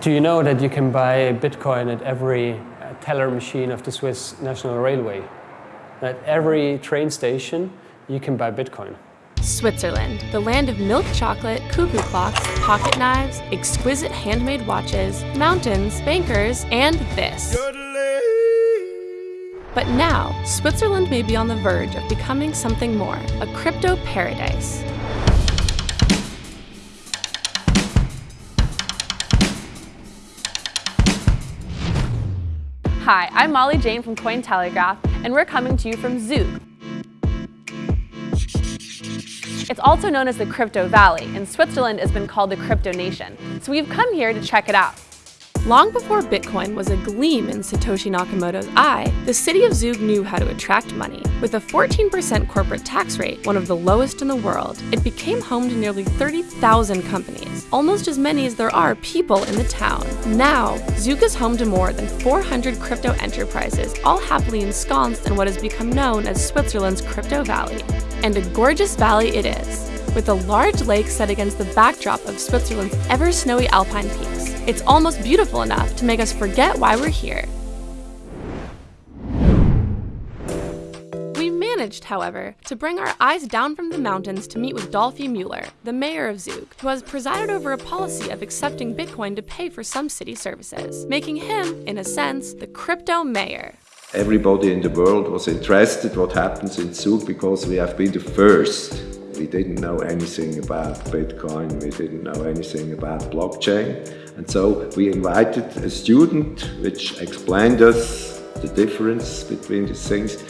Do you know that you can buy Bitcoin at every uh, teller machine of the Swiss National Railway? At every train station, you can buy Bitcoin. Switzerland, the land of milk chocolate, cuckoo clocks, pocket knives, exquisite handmade watches, mountains, bankers, and this. But now, Switzerland may be on the verge of becoming something more, a crypto paradise. Hi, I'm Molly Jane from Cointelegraph, and we're coming to you from Zug. It's also known as the Crypto Valley, and Switzerland has been called the Crypto Nation. So we've come here to check it out. Long before Bitcoin was a gleam in Satoshi Nakamoto's eye, the city of Zug knew how to attract money. With a 14% corporate tax rate, one of the lowest in the world, it became home to nearly 30,000 companies, almost as many as there are people in the town. Now, Zug is home to more than 400 crypto enterprises, all happily ensconced in what has become known as Switzerland's Crypto Valley. And a gorgeous valley it is, with a large lake set against the backdrop of Switzerland's ever snowy alpine peaks. It's almost beautiful enough to make us forget why we're here. We managed, however, to bring our eyes down from the mountains to meet with Dolfi Mueller, the mayor of Zug, who has presided over a policy of accepting Bitcoin to pay for some city services, making him, in a sense, the crypto mayor. Everybody in the world was interested what happens in Zug because we have been the first we didn't know anything about Bitcoin, we didn't know anything about blockchain. And so we invited a student which explained us the difference between these things.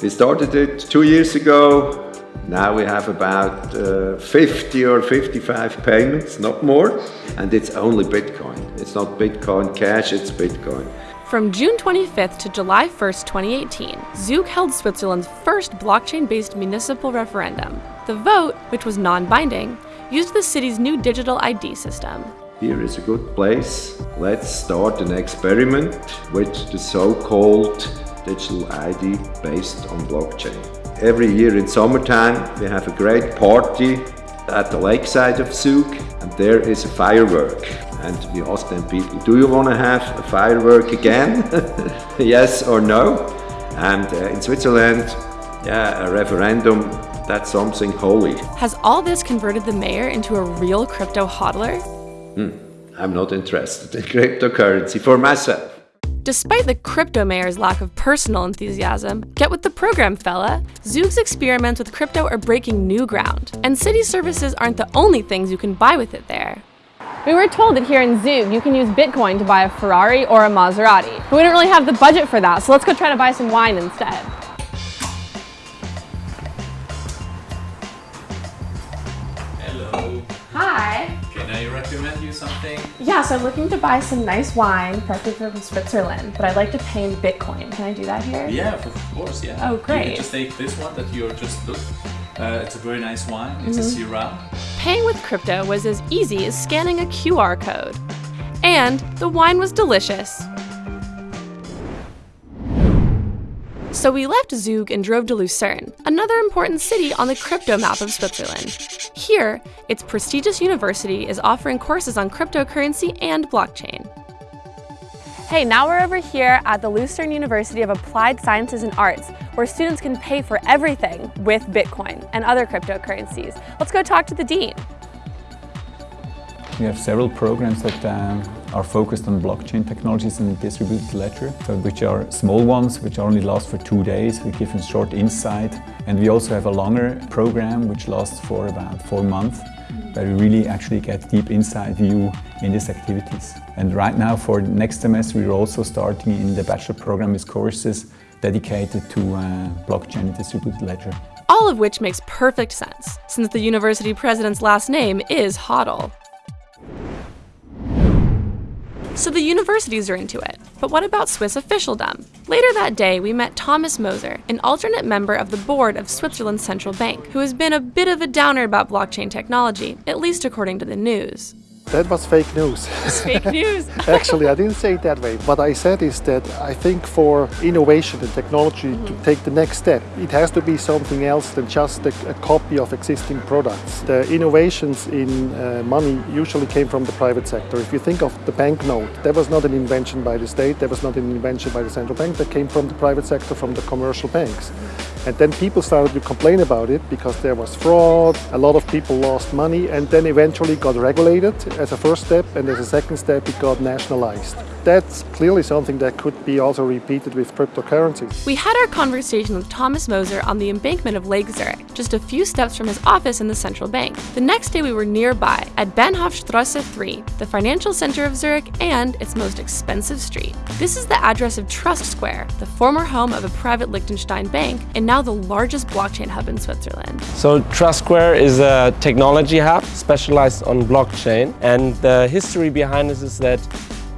We started it two years ago. Now we have about uh, 50 or 55 payments, not more. And it's only Bitcoin. It's not Bitcoin Cash, it's Bitcoin. From June 25th to July 1st, 2018, Zug held Switzerland's first blockchain-based municipal referendum. The vote, which was non-binding, used the city's new digital ID system. Here is a good place. Let's start an experiment with the so-called digital ID based on blockchain. Every year in summertime we have a great party at the lakeside of Zug and there is a firework and we ask them people, do you want to have a firework again? yes or no? And uh, in Switzerland, yeah, a referendum, that's something holy. Has all this converted the mayor into a real crypto hodler? Hmm. I'm not interested in cryptocurrency for myself. Despite the crypto mayor's lack of personal enthusiasm, get with the program, fella. Zug's experiments with crypto are breaking new ground, and city services aren't the only things you can buy with it there. We were told that here in Zug, you can use Bitcoin to buy a Ferrari or a Maserati. But we don't really have the budget for that, so let's go try to buy some wine instead. Hello. Hi. Can I recommend you something? Yeah, so I'm looking to buy some nice wine, preferably from Switzerland, but I'd like to pay in Bitcoin. Can I do that here? Yeah, of course, yeah. Oh, great. You can just take this one that you're just looked. Uh, it's a very nice wine. It's mm -hmm. a mm-hmm. Syrah. Paying with crypto was as easy as scanning a QR code. And the wine was delicious. So we left Zug and drove to Lucerne, another important city on the crypto map of Switzerland. Here, its prestigious university is offering courses on cryptocurrency and blockchain. Hey, now we're over here at the Lucerne University of Applied Sciences and Arts, where students can pay for everything with Bitcoin and other cryptocurrencies. Let's go talk to the dean. We have several programs that um, are focused on blockchain technologies and distributed ledger, so which are small ones, which only last for two days. We give a short insight. And we also have a longer program, which lasts for about four months, where we really actually get deep inside view in these activities. And right now for next semester we're also starting in the bachelor program with courses dedicated to uh, blockchain and distributed ledger. All of which makes perfect sense, since the university president's last name is Hodel. So the universities are into it. But what about Swiss officialdom? Later that day, we met Thomas Moser, an alternate member of the board of Switzerland's central bank, who has been a bit of a downer about blockchain technology, at least according to the news. That was fake news. It's fake news. Actually, I didn't say it that way. What I said is that I think for innovation and technology to take the next step, it has to be something else than just a, a copy of existing products. The innovations in uh, money usually came from the private sector. If you think of the banknote, that was not an invention by the state, that was not an invention by the central bank, that came from the private sector, from the commercial banks. And then people started to complain about it because there was fraud, a lot of people lost money, and then eventually got regulated as a first step, and as a second step, it got nationalized. That's clearly something that could be also repeated with cryptocurrencies. We had our conversation with Thomas Moser on the embankment of Lake Zurich, just a few steps from his office in the central bank. The next day we were nearby at Bahnhofstrasse 3, the financial center of Zurich and its most expensive street. This is the address of Trust Square, the former home of a private Liechtenstein bank and now the largest blockchain hub in Switzerland. So Trust Square is a technology hub specialized on blockchain and the history behind this is that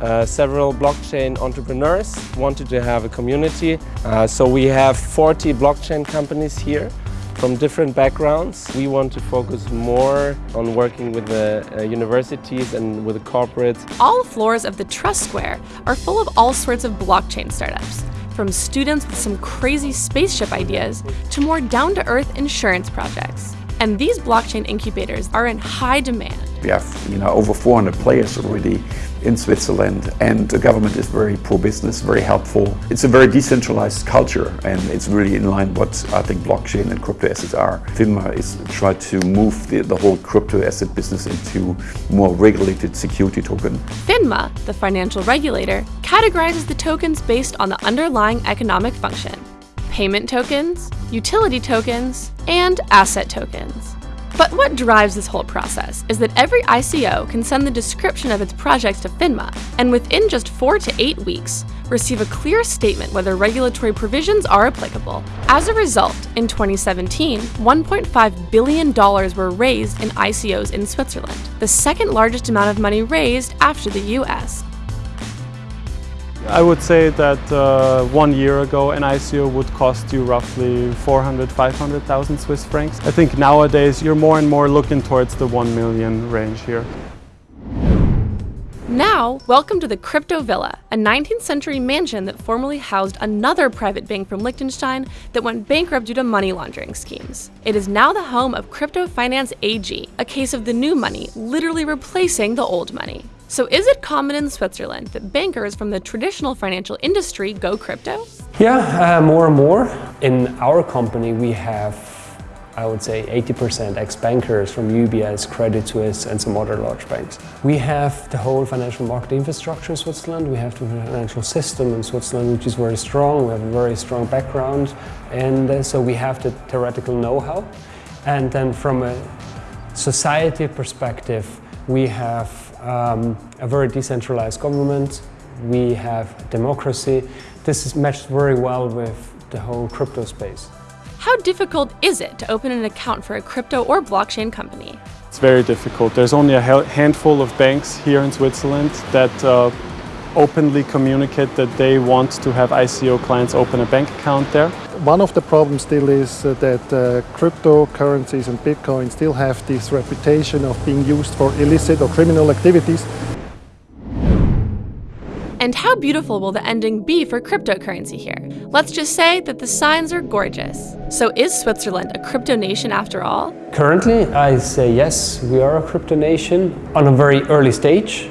uh, several blockchain entrepreneurs wanted to have a community. Uh, so we have 40 blockchain companies here from different backgrounds. We want to focus more on working with the uh, universities and with the corporates. All floors of the Trust Square are full of all sorts of blockchain startups, from students with some crazy spaceship ideas to more down-to-earth insurance projects. And these blockchain incubators are in high demand. We have you know, over 400 players already in Switzerland and the government is very pro-business, very helpful. It's a very decentralized culture and it's really in line what I think blockchain and crypto assets are. FINMA is trying to move the, the whole crypto asset business into more regulated security token. FINMA, the financial regulator, categorizes the tokens based on the underlying economic function. Payment tokens, utility tokens, and asset tokens. But what drives this whole process is that every ICO can send the description of its projects to FINMA, and within just four to eight weeks, receive a clear statement whether regulatory provisions are applicable. As a result, in 2017, $1.5 billion were raised in ICOs in Switzerland, the second largest amount of money raised after the US. I would say that uh, one year ago an ICO would cost you roughly 400, 500,000 Swiss francs. I think nowadays you're more and more looking towards the 1 million range here. Now, welcome to the Crypto Villa, a 19th century mansion that formerly housed another private bank from Liechtenstein that went bankrupt due to money laundering schemes. It is now the home of Crypto Finance AG, a case of the new money literally replacing the old money. So is it common in Switzerland that bankers from the traditional financial industry go crypto? Yeah, uh, more and more. In our company, we have, I would say, 80% ex-bankers from UBS, Credit Suisse, and some other large banks. We have the whole financial market infrastructure in Switzerland. We have the financial system in Switzerland, which is very strong. We have a very strong background, and uh, so we have the theoretical know-how. And then from a society perspective, we have um, a very decentralized government, we have democracy. This is matched very well with the whole crypto space. How difficult is it to open an account for a crypto or blockchain company? It's very difficult. There's only a handful of banks here in Switzerland that uh, openly communicate that they want to have ICO clients open a bank account there. One of the problems still is uh, that uh, cryptocurrencies and Bitcoin still have this reputation of being used for illicit or criminal activities. And how beautiful will the ending be for cryptocurrency here? Let's just say that the signs are gorgeous. So is Switzerland a crypto nation after all? Currently, I say yes, we are a crypto nation on a very early stage.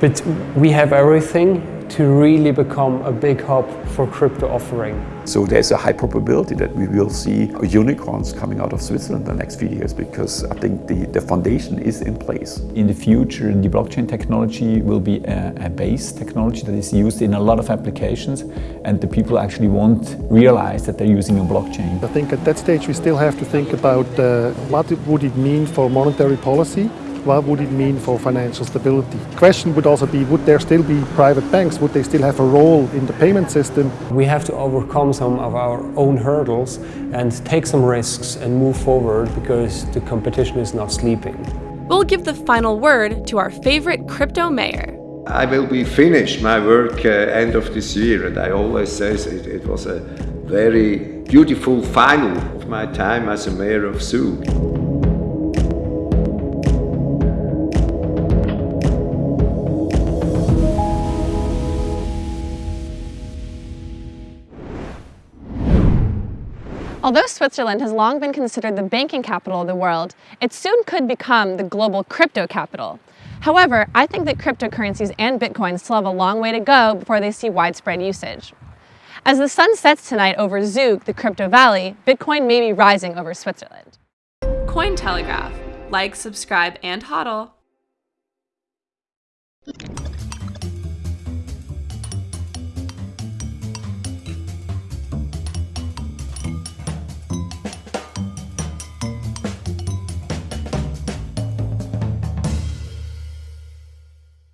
But we have everything to really become a big hub for crypto offering. So there's a high probability that we will see unicorns coming out of Switzerland in the next few years because I think the, the foundation is in place. In the future, the blockchain technology will be a, a base technology that is used in a lot of applications and the people actually won't realize that they're using a blockchain. I think at that stage we still have to think about uh, what would it mean for monetary policy what would it mean for financial stability? The question would also be, would there still be private banks? Would they still have a role in the payment system? We have to overcome some of our own hurdles and take some risks and move forward because the competition is not sleeping. We'll give the final word to our favorite crypto mayor. I will be finished my work uh, end of this year and I always say it, it was a very beautiful final of my time as a mayor of Zug. Although Switzerland has long been considered the banking capital of the world, it soon could become the global crypto capital. However, I think that cryptocurrencies and Bitcoin still have a long way to go before they see widespread usage. As the sun sets tonight over Zug, the crypto valley, Bitcoin may be rising over Switzerland. Cointelegraph. Like, subscribe, and hodl.